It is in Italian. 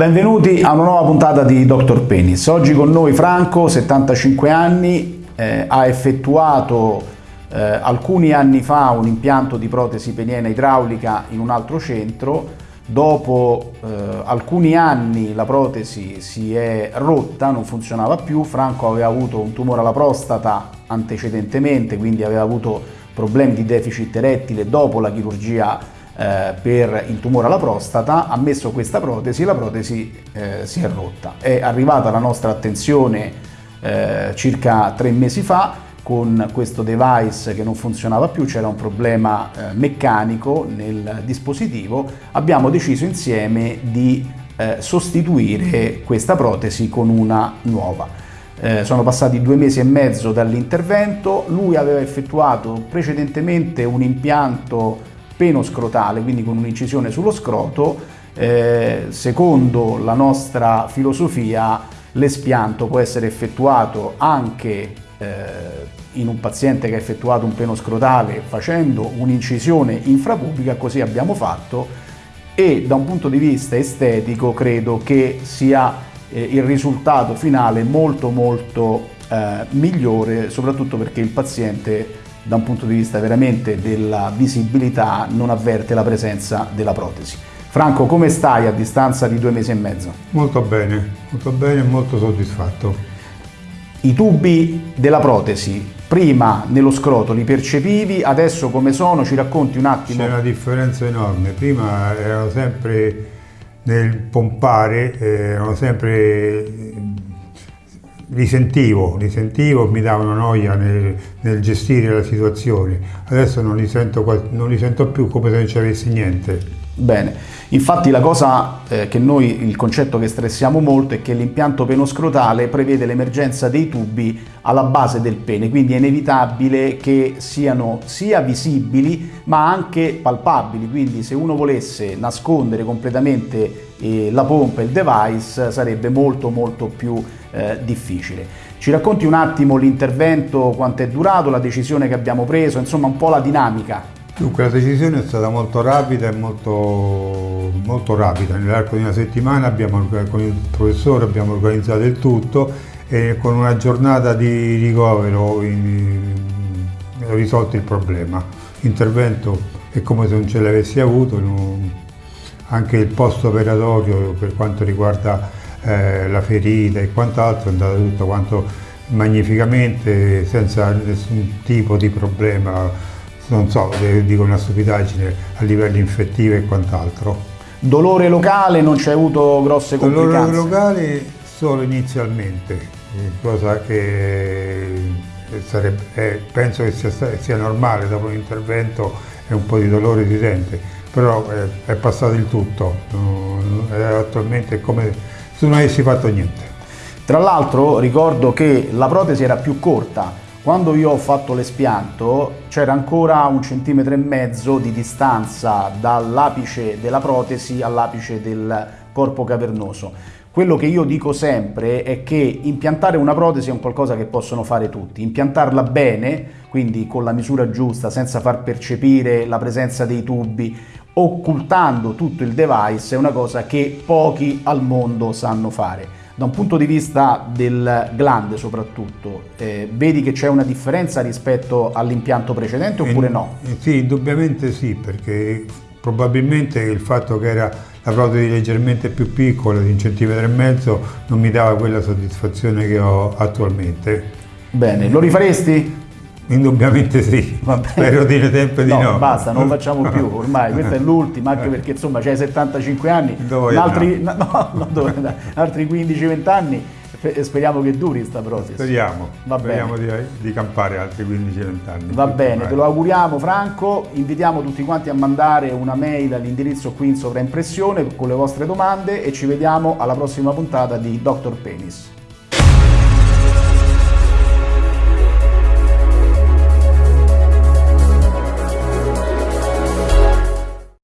Benvenuti a una nuova puntata di Dr. Penis. Oggi con noi Franco, 75 anni, eh, ha effettuato eh, alcuni anni fa un impianto di protesi peniena idraulica in un altro centro. Dopo eh, alcuni anni la protesi si è rotta, non funzionava più. Franco aveva avuto un tumore alla prostata antecedentemente, quindi aveva avuto problemi di deficit erettile dopo la chirurgia eh, per il tumore alla prostata, ha messo questa protesi e la protesi eh, si è rotta. È arrivata la nostra attenzione eh, circa tre mesi fa con questo device che non funzionava più, c'era un problema eh, meccanico nel dispositivo, abbiamo deciso insieme di eh, sostituire questa protesi con una nuova. Eh, sono passati due mesi e mezzo dall'intervento, lui aveva effettuato precedentemente un impianto penoscrotale, quindi con un'incisione sullo scroto, eh, secondo la nostra filosofia l'espianto può essere effettuato anche eh, in un paziente che ha effettuato un penoscrotale facendo un'incisione infrapubica, così abbiamo fatto e da un punto di vista estetico credo che sia eh, il risultato finale molto molto eh, migliore, soprattutto perché il paziente da un punto di vista veramente della visibilità non avverte la presenza della protesi. Franco, come stai a distanza di due mesi e mezzo? Molto bene, molto bene e molto soddisfatto. I tubi della protesi, prima nello scroto li percepivi, adesso come sono? Ci racconti un attimo? C'è una differenza enorme, prima erano sempre nel pompare, eh, erano sempre li sentivo, li sentivo, mi davano noia nel, nel, gestire la situazione. Adesso non li, sento, non li sento più come se non ci avessi niente. Bene, infatti la cosa eh, che noi, il concetto che stressiamo molto è che l'impianto penoscrotale prevede l'emergenza dei tubi alla base del pene, quindi è inevitabile che siano sia visibili ma anche palpabili, quindi se uno volesse nascondere completamente la pompa e il device sarebbe molto molto più eh, difficile. Ci racconti un attimo l'intervento, quanto è durato, la decisione che abbiamo preso, insomma un po' la dinamica. Dunque la decisione è stata molto rapida e molto, molto rapida, nell'arco di una settimana abbiamo, con il professore abbiamo organizzato il tutto e con una giornata di ricovero ho risolto il problema. L'intervento è come se non ce l'avessi avuto, anche il post operatorio per quanto riguarda eh, la ferita e quant'altro è andato tutto quanto magnificamente senza nessun tipo di problema non so, dico una stupidaggine, a livello infettivo e quant'altro. Dolore locale, non c'è avuto grosse complicanze? Dolore locale solo inizialmente, cosa che sarebbe, eh, penso che sia, sia, normale, dopo l'intervento e un po' di dolore si sente, però eh, è passato il tutto, attualmente è come se non avessi fatto niente. Tra l'altro ricordo che la protesi era più corta, quando io ho fatto l'espianto c'era ancora un centimetro e mezzo di distanza dall'apice della protesi all'apice del corpo cavernoso. Quello che io dico sempre è che impiantare una protesi è un qualcosa che possono fare tutti. Impiantarla bene, quindi con la misura giusta, senza far percepire la presenza dei tubi, occultando tutto il device, è una cosa che pochi al mondo sanno fare. Da un punto di vista del glande soprattutto, eh, vedi che c'è una differenza rispetto all'impianto precedente oppure in, no? Sì, indubbiamente sì, perché probabilmente il fatto che era la protesi leggermente più piccola, di un centimetro e mezzo, non mi dava quella soddisfazione che ho attualmente. Bene, lo rifaresti? Indubbiamente sì, spero di sempre di no. Basta, non facciamo più, ormai questa è l'ultima, anche perché insomma c'hai 75 anni, altri, no, no, altri 15-20 anni speriamo che duri sta protesi. Speriamo, Va speriamo di, di, campare altri 15-20 anni. Va bene, te lo auguriamo Franco, invitiamo tutti quanti a mandare una mail all'indirizzo qui in sovraimpressione con le vostre domande e ci vediamo alla prossima puntata di Dr. Penis.